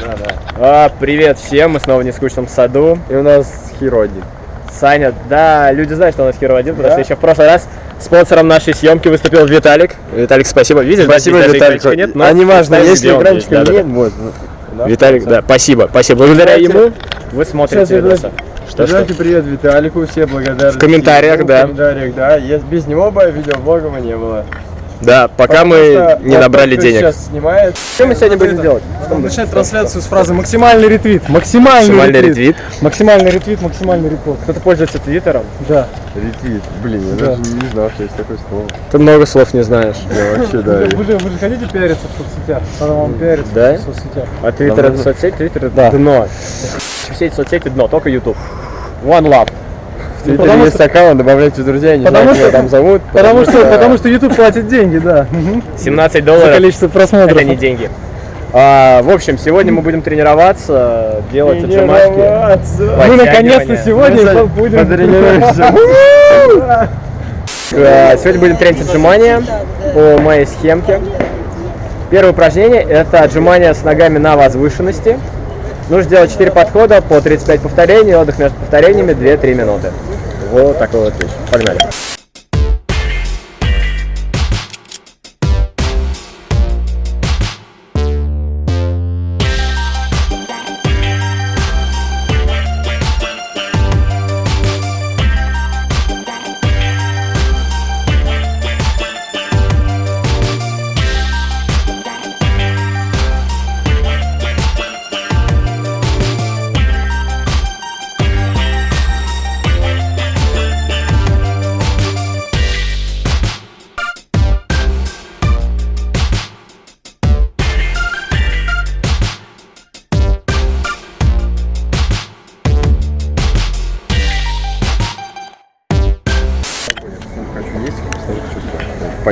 Да, да. А, привет всем, мы снова в нескучном саду. И у нас Хиро один. Саня, да, люди знают, что у нас Hero 1, потому Да? что еще в прошлый раз спонсором нашей съемки выступил Виталик. Виталик, спасибо. Видишь, Спасибо, здесь Виталик. Нет, но а не важно, если видео экранчика здесь, да, нет, да. вот. Да, Виталик, да, спасибо, спасибо. Благодаря ему вы смотрите Сейчас, видосы. Что, что? Передайте привет Виталику, все благодарны. В комментариях, ему, да. В комментариях, да. Без него бы видеоблога бы не было. Да, пока Потому мы не набрали денег. сейчас снимает. Что мы сегодня будем делать? Надо начать трансляцию с фразы «Максимальный ретвит». Максимальный, Максимальный ретвит. ретвит. Максимальный ретвит, максимальный репост. Кто-то пользуется твиттером? Да. Ретвит. Блин, я Да. даже не знал, что есть такое слово. Ты много слов не знаешь. Я вообще, да. Вы, же, вы же хотите пиариться в соцсетях? Надо вам пиариться Да? в соцсетях. А твиттер это соцсеть, твиттер это Да. дно. Все эти соцсети дно, только YouTube. One love. Потому есть аккаунт, добавляйте в друзья, я не Потому знаю, что- там зовут. Потому что, потому что YouTube платит деньги, да. Мгм. 17 За долларов. количество просмотров. Это не деньги. А, в общем, сегодня мы будем тренироваться, делать отжимашки. Тренироваться. Мы наконец-то сегодня Мы за- будем... потренируемся. А, Сегодня будем тренить отжимания по моей схемке. Первое упражнение это отжимания с ногами на возвышенности. Нужно сделать 4 подхода по 35 повторений, отдых между повторениями 2-3 минуты. Вот такой вот вещь. Погнали.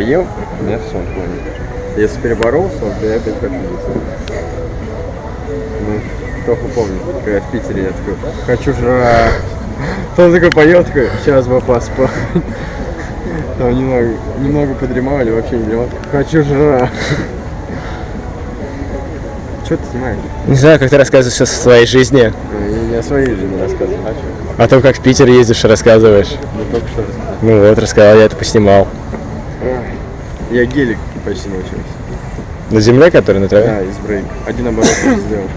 Поел, у меня сон клонит. Если переборол сон, то я опять хочу. Ну, только помню, когда в Питере я такой, хочу жрать. Он такой поел, такой, сейчас бы поспать. Там немного, немного подремал или вообще не дремал. Хочу жрать. Что ты снимаешь? Не знаю, как ты рассказываешь о своей жизни, Я не о своей жизни рассказываю. А о том, как в Питер ездишь рассказываешь. Ну только что рассказал. Ну вот, рассказал, я это поснимал. Я гелик почти научился. На земле, который на траве? Да, из брейк. Один оборот сделал.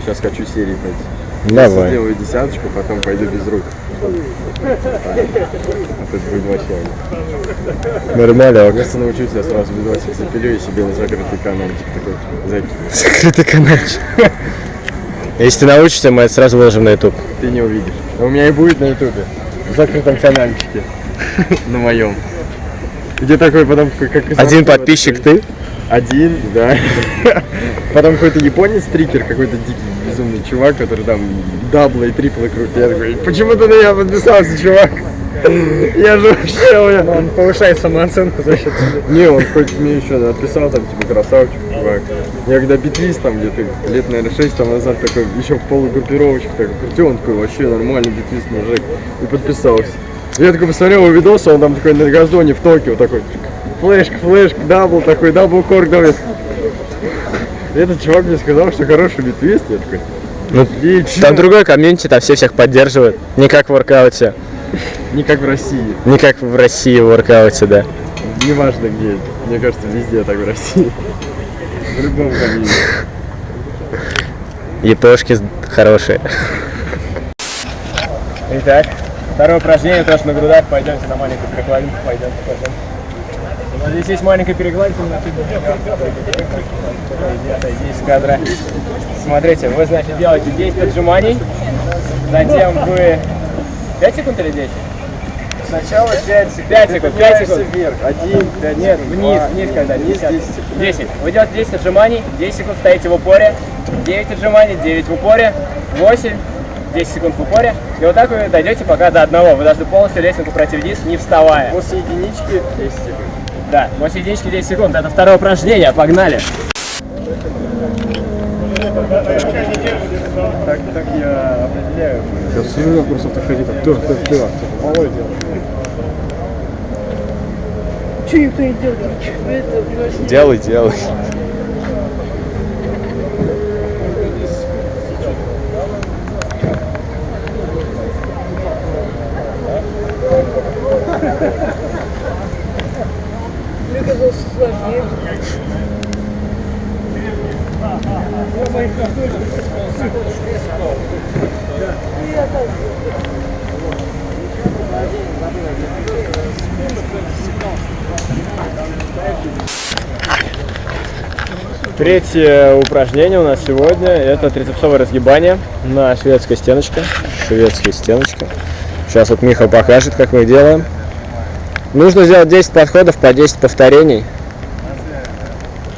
Сейчас хочу серии пойти. Давай. сделаю десяточку, потом пойду без рук. А это будет вообще. Нормально. Если научусь, я сразу видосик запилю и себе на закрытый каналчик такой закину. Закрытый каналчик. Если ты научишься, мы это сразу выложим на YouTube. Ты не увидишь. А у меня и будет на ютубе. В закрытом каналчике. На моем. Где такой потом как Один подписчик такой. ты? Один, да. Потом какой-то японец трикер, какой-то дикий безумный чувак, который там даблы и триплы крутит. Я такой, почему ты на меня подписался, чувак? Я же вообще, бля. Он повышает самооценку за счет себя. Не, он хоть мне еще написал, там, типа, красавчик, чувак. Я когда битлист, там, где-то лет, наверное, 6 там назад, такой, еще в полугруппировочках такой крутил, он такой, вообще нормальный битлист мужик. И подписался. Я такой посмотрел его видос, он там такой на газоне в Токио такой, флешка, флешка, double такой, double cork, давай. И Этот чувак мне сказал, что хороший b-twist, я такой, Ну, отлично. там другой комьюнити, там все всех поддерживают. Не как в воркауте. не как в России, Не как в России в воркауте, да. неважно где, мне кажется, везде так в России. В любом комьюнити. ЕПшки хорошие. Итак, второе упражнение тоже на грудах. Пойдемте на маленькую перекладинку. Пойдемте, пойдемте. Нас здесь есть маленькая перекладинка. Отойди из кадра. Смотрите, вы, значит, делаете 10 отжиманий. Затем вы... 5 секунд или 10? Сначала 5 секунд. 5 секунд, 5 секунд. вверх. 1, 5 Нет, вниз, вниз когда, Вниз 10. 10 секунд. 10. Вы делаете 10 отжиманий, 10 секунд стоите в упоре, 9 отжиманий, 9 в упоре, 8, 10 секунд в упоре. И вот так вы дойдете пока до одного. Вы должны полностью лестницу пройти вниз, не вставая. После единички 10 секунд. Да, после единички 10 секунд. Это второе упражнение. Погнали. Так, так я определяю. Я все просто подходи так, да, да, да. Володя делает. Что никто не делает? Делай, делай. оказался сложнее. Третье упражнение у нас сегодня – это трицепсовое разгибание на шведской стеночке. Шведская стеночка. Сейчас вот Миха покажет, как мы делаем. Нужно сделать 10 подходов по 10 повторений.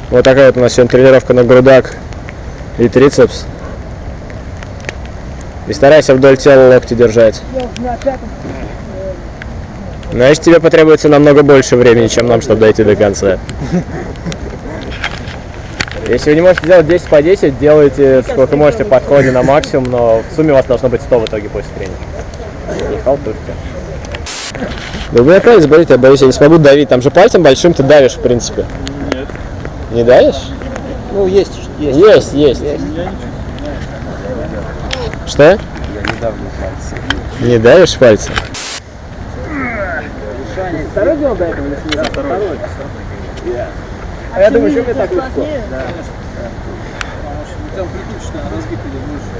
Вот такая вот у нас сегодня тренировка на грудак и трицепс. И старайся вдоль тела локти держать. Значит, тебе потребуется намного больше времени, чем нам, чтобы дойти до конца. Если вы не можете делать 10 по 10, делайте сколько можете подходе на максимум, но в сумме у вас должно быть 100 в итоге после тренинга. Не халтурьте. Да вы опять заболите, я боюсь, я не смогу давить. Там же пальцем большим ты давишь, в принципе. Нет. Не давишь? Ну, есть, есть. Есть, есть. Что? Я не давлю пальцы. Не давишь пальцем? Второй делал до этого, если не Второй. А я думаю, что мне так легко. Там предыдущий разгиб или выше.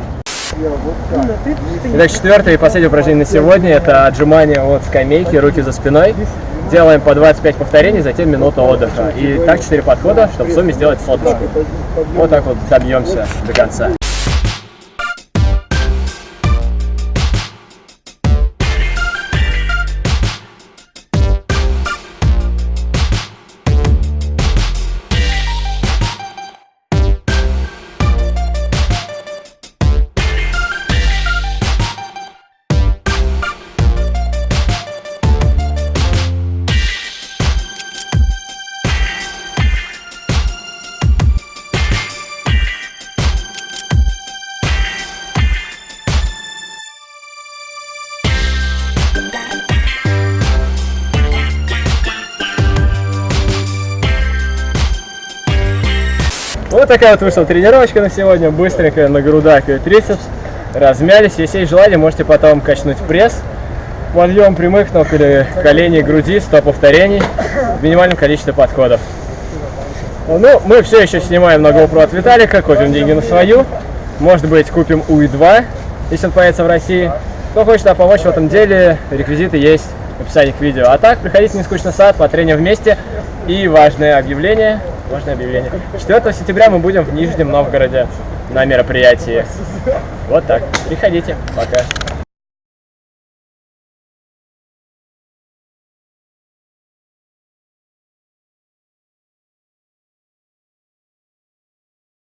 Итак, четвертое и последнее упражнение на сегодня это отжимание от скамейки, руки за спиной. Делаем по 25 повторений, затем минута отдыха. И так 4 подхода, чтобы в сумме сделать соточку. Вот так вот добьемся до конца. Вот такая вот вышла тренировочка на сегодня, быстренькая на грудак и трицепс. Размялись, если есть желание, можете потом качнуть пресс. Подъем прямых ног или колени, груди, 100 повторений в минимальном количестве подходов. Ну, мы все еще снимаем на GoPro от Виталика, копим деньги на свою. Может быть, купим УИ-2, если он появится в России. Кто хочет нам помочь в этом деле, реквизиты есть в описании к видео. А так, приходите в Нескучный сад, потреним вместе. И важное объявление, важное объявление. 4 сентября мы будем в Нижнем Новгороде на мероприятии. Вот так. Приходите. Пока.